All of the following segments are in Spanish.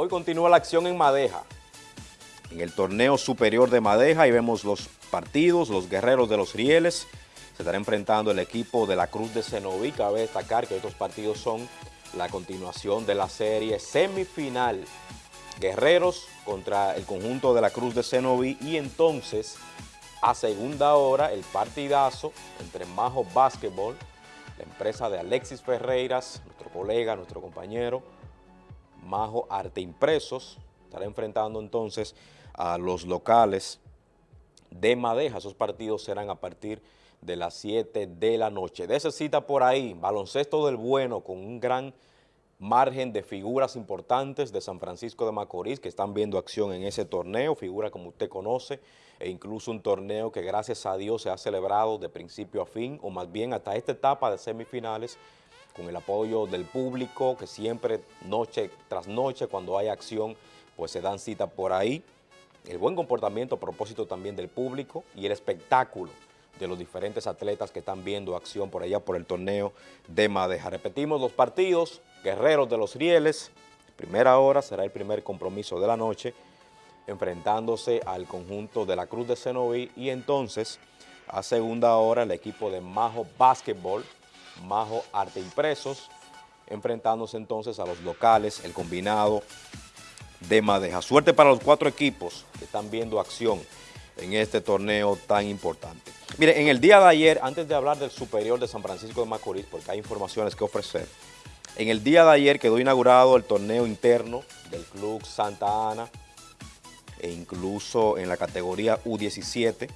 Hoy continúa la acción en Madeja, en el torneo superior de Madeja, y vemos los partidos, los guerreros de los rieles, se estará enfrentando el equipo de la Cruz de Cenoví, cabe destacar que estos partidos son la continuación de la serie semifinal, guerreros contra el conjunto de la Cruz de Cenoví, y entonces a segunda hora el partidazo entre Majo Basketball, la empresa de Alexis Ferreiras, nuestro colega, nuestro compañero, Majo Arte Impresos, estará enfrentando entonces a los locales de Madeja. Esos partidos serán a partir de las 7 de la noche. De esa cita por ahí, baloncesto del bueno con un gran margen de figuras importantes de San Francisco de Macorís que están viendo acción en ese torneo, figura como usted conoce, e incluso un torneo que gracias a Dios se ha celebrado de principio a fin, o más bien hasta esta etapa de semifinales, con el apoyo del público, que siempre noche tras noche, cuando hay acción, pues se dan cita por ahí. El buen comportamiento a propósito también del público y el espectáculo de los diferentes atletas que están viendo acción por allá por el torneo de Madeja. Repetimos los partidos, Guerreros de los Rieles, primera hora será el primer compromiso de la noche, enfrentándose al conjunto de la Cruz de Cenoví y entonces a segunda hora el equipo de Majo Basketball, Majo Arte Impresos, enfrentándose entonces a los locales, el combinado de Madeja. Suerte para los cuatro equipos que están viendo acción en este torneo tan importante. Mire, en el día de ayer, antes de hablar del superior de San Francisco de Macorís, porque hay informaciones que ofrecer, en el día de ayer quedó inaugurado el torneo interno del Club Santa Ana e incluso en la categoría U17,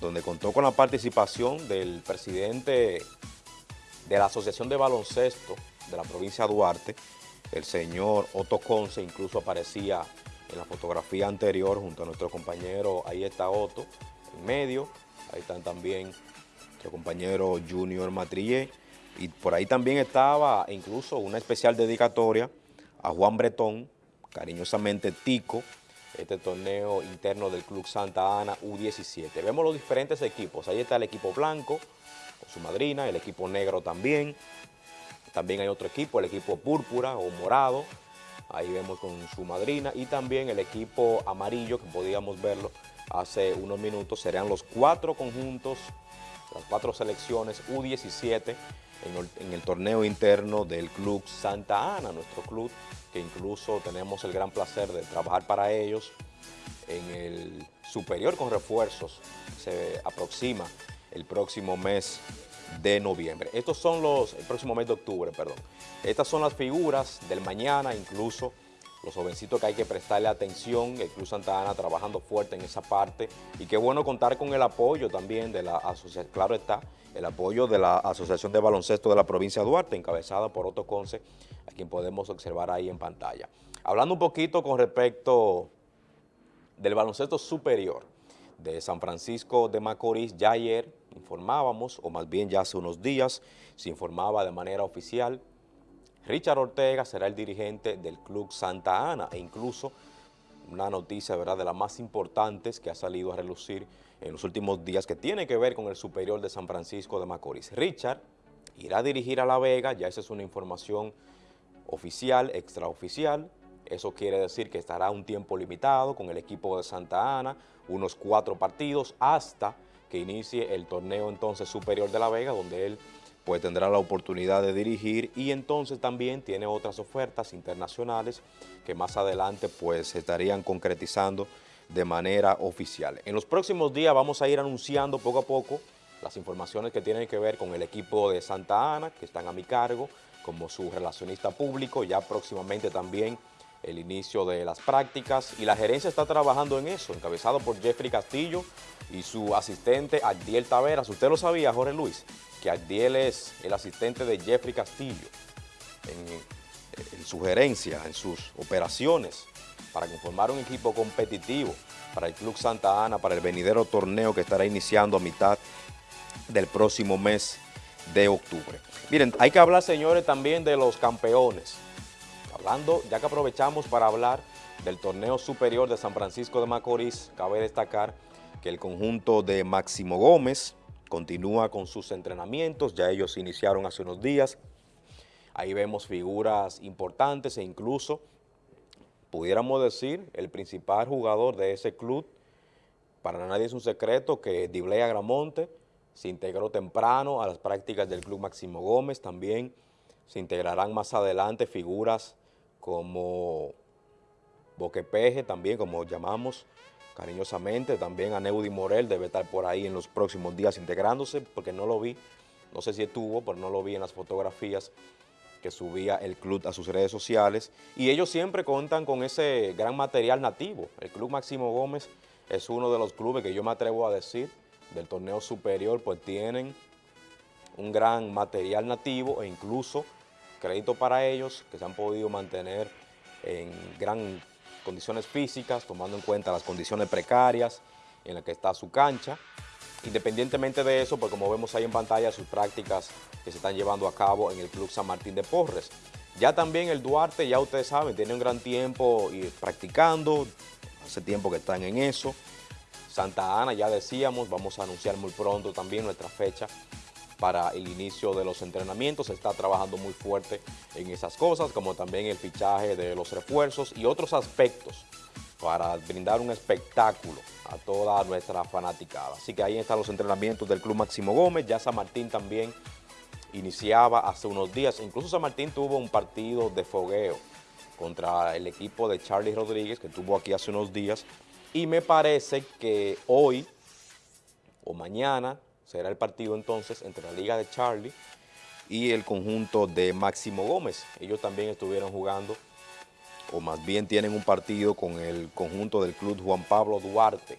donde contó con la participación del presidente de la Asociación de Baloncesto de la provincia de Duarte, el señor Otto Conce, incluso aparecía en la fotografía anterior junto a nuestro compañero, ahí está Otto, en medio, ahí están también nuestro compañero Junior Matrillé, y por ahí también estaba incluso una especial dedicatoria a Juan Bretón, cariñosamente Tico, este torneo interno del Club Santa Ana U17. Vemos los diferentes equipos, ahí está el equipo blanco, su madrina, el equipo negro también, también hay otro equipo, el equipo púrpura o morado, ahí vemos con su madrina, y también el equipo amarillo, que podíamos verlo hace unos minutos, serían los cuatro conjuntos, las cuatro selecciones U17 en el, torneo interno del Club Santa Ana, nuestro club, que incluso tenemos el gran placer de trabajar para ellos. En el superior con refuerzos, se aproxima el próximo mes de noviembre. Estos son los, el próximo mes de octubre, perdón. Estas son las figuras del mañana, incluso los jovencitos que hay que prestarle atención, el Club Santa Ana trabajando fuerte en esa parte y qué bueno contar con el apoyo también de la asociación, claro está, el apoyo de la Asociación de Baloncesto de la provincia de Duarte, encabezada por Otto Conce, a quien podemos observar ahí en pantalla. Hablando un poquito con respecto del baloncesto superior de San Francisco de Macorís, ya ayer informábamos, o más bien ya hace unos días, se informaba de manera oficial Richard Ortega será el dirigente del Club Santa Ana e incluso una noticia ¿verdad? de las más importantes que ha salido a relucir en los últimos días que tiene que ver con el superior de San Francisco de Macorís. Richard irá a dirigir a La Vega, ya esa es una información oficial, extraoficial, eso quiere decir que estará un tiempo limitado con el equipo de Santa Ana, unos cuatro partidos hasta que inicie el torneo entonces superior de La Vega, donde él pues tendrá la oportunidad de dirigir y entonces también tiene otras ofertas internacionales que más adelante pues estarían concretizando de manera oficial. En los próximos días vamos a ir anunciando poco a poco las informaciones que tienen que ver con el equipo de Santa Ana, que están a mi cargo, como su relacionista público, ya próximamente también el inicio de las prácticas y la gerencia está trabajando en eso, encabezado por Jeffrey Castillo y su asistente Adiel Taveras. ¿Usted lo sabía, Jorge Luis? Que Adiel es el asistente de Jeffrey Castillo en, en su gerencia, en sus operaciones, para conformar un equipo competitivo para el Club Santa Ana, para el venidero torneo que estará iniciando a mitad del próximo mes de octubre. Miren, hay que hablar, señores, también de los campeones. Hablando, ya que aprovechamos para hablar del torneo superior de San Francisco de Macorís, cabe destacar que el conjunto de Máximo Gómez continúa con sus entrenamientos, ya ellos iniciaron hace unos días. Ahí vemos figuras importantes e incluso pudiéramos decir, el principal jugador de ese club, para nadie es un secreto que Diblea Gramonte se integró temprano a las prácticas del Club Máximo Gómez, también se integrarán más adelante figuras como Boquepeje, también como llamamos cariñosamente, también a Neudi Morel debe estar por ahí en los próximos días integrándose, porque no lo vi, no sé si estuvo, pero no lo vi en las fotografías que subía el club a sus redes sociales, y ellos siempre cuentan con ese gran material nativo. El Club Máximo Gómez es uno de los clubes que yo me atrevo a decir del torneo superior, pues tienen un gran material nativo e incluso crédito para ellos que se han podido mantener en gran condiciones físicas, tomando en cuenta las condiciones precarias en las que está su cancha. Independientemente de eso, pues como vemos ahí en pantalla, sus prácticas que se están llevando a cabo en el Club San Martín de Porres. Ya también el Duarte, ya ustedes saben, tiene un gran tiempo practicando, hace tiempo que están en eso. Santa Ana, ya decíamos, vamos a anunciar muy pronto también nuestra fecha para el inicio de los entrenamientos. Se está trabajando muy fuerte en esas cosas, como también el fichaje de los refuerzos y otros aspectos para brindar un espectáculo a toda nuestra fanaticada. Así que ahí están los entrenamientos del Club Máximo Gómez. Ya San Martín también iniciaba hace unos días. Incluso San Martín tuvo un partido de fogueo contra el equipo de Charlie Rodríguez, que tuvo aquí hace unos días. Y me parece que hoy o mañana será el partido entonces entre la Liga de Charlie y el conjunto de Máximo Gómez. Ellos también estuvieron jugando, o más bien tienen un partido con el conjunto del club Juan Pablo Duarte,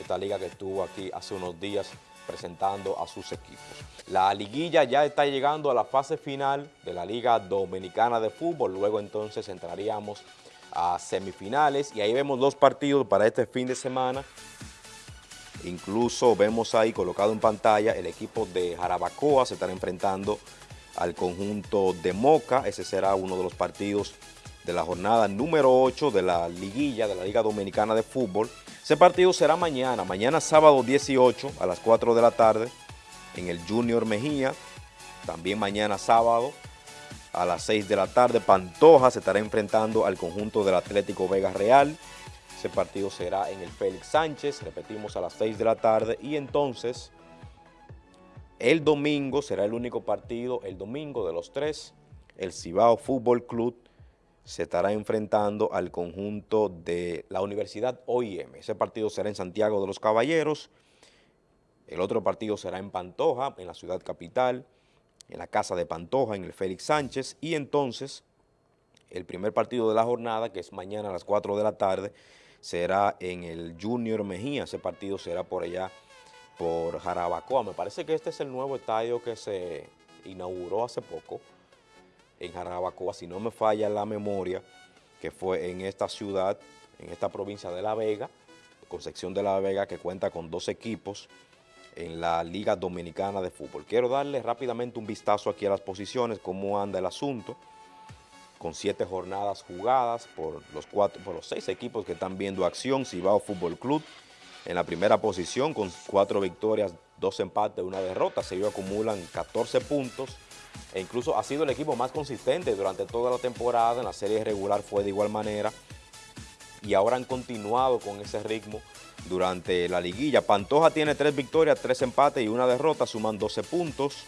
esta liga que estuvo aquí hace unos días presentando a sus equipos. La liguilla ya está llegando a la fase final de la Liga Dominicana de Fútbol, luego entonces entraríamos a semifinales y ahí vemos dos partidos para este fin de semana Incluso vemos ahí colocado en pantalla el equipo de Jarabacoa se estará enfrentando al conjunto de Moca. Ese será uno de los partidos de la jornada número 8 de la liguilla de la Liga Dominicana de Fútbol. Ese partido será mañana, mañana sábado 18 a las 4 de la tarde en el Junior Mejía. También mañana sábado a las 6 de la tarde Pantoja se estará enfrentando al conjunto del Atlético Vega Real. Ese partido será en el Félix Sánchez, repetimos a las 6 de la tarde. Y entonces el domingo será el único partido, el domingo de los tres, el Cibao Fútbol Club se estará enfrentando al conjunto de la Universidad OIM. Ese partido será en Santiago de los Caballeros, el otro partido será en Pantoja, en la ciudad capital, en la casa de Pantoja, en el Félix Sánchez, y entonces el primer partido de la jornada, que es mañana a las 4 de la tarde, será en el Junior Mejía, ese partido será por allá, por Jarabacoa. Me parece que este es el nuevo estadio que se inauguró hace poco en Jarabacoa, si no me falla la memoria, que fue en esta ciudad, en esta provincia de La Vega, Concepción de La Vega, que cuenta con dos equipos en la Liga Dominicana de Fútbol. Quiero darle rápidamente un vistazo aquí a las posiciones, cómo anda el asunto con siete jornadas jugadas por los, cuatro, por los seis equipos que están viendo acción. Cibao Fútbol Club en la primera posición con cuatro victorias, dos empates, una derrota. Se acumulan 14 puntos e incluso ha sido el equipo más consistente durante toda la temporada. En la serie regular fue de igual manera y ahora han continuado con ese ritmo durante la liguilla. Pantoja tiene tres victorias, tres empates y una derrota, suman 12 puntos.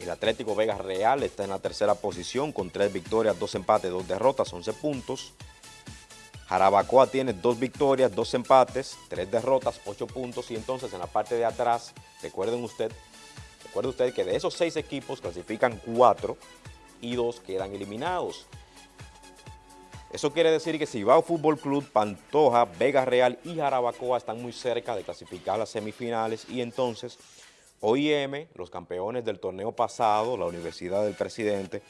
El Atlético Vega Real está en la tercera posición con tres victorias, dos empates, dos derrotas, 11 puntos. Jarabacoa tiene dos victorias, dos empates, tres derrotas, ocho puntos. Y entonces en la parte de atrás, recuerden usted, recuerde usted que de esos seis equipos clasifican cuatro y dos quedan eliminados. Eso quiere decir que Cibao Fútbol Club, Pantoja, Vega Real y Jarabacoa están muy cerca de clasificar las semifinales y entonces OIM, los campeones del torneo pasado, la Universidad del Presidente,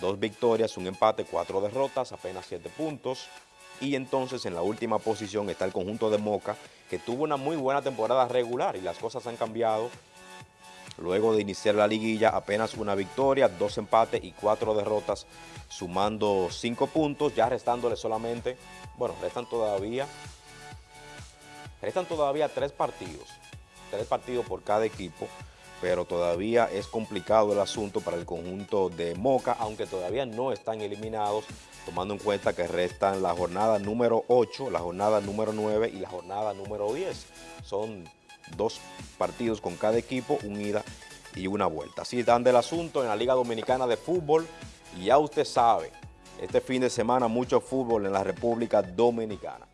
dos victorias, un empate, cuatro derrotas, apenas siete puntos. Y entonces en la última posición está el conjunto de Moca, que tuvo una muy buena temporada regular y las cosas han cambiado. Luego de iniciar la liguilla, apenas una victoria, dos empates y cuatro derrotas, sumando cinco puntos, ya restándole solamente, bueno, restan todavía, restan todavía tres partidos tres partidos por cada equipo, pero todavía es complicado el asunto para el conjunto de Moca, aunque todavía no están eliminados tomando en cuenta que restan la jornada número 8, la jornada número 9 y la jornada número 10. Son dos partidos con cada equipo, un ida y una vuelta. Así están del asunto en la Liga Dominicana de Fútbol y ya usted sabe, este fin de semana mucho fútbol en la República Dominicana.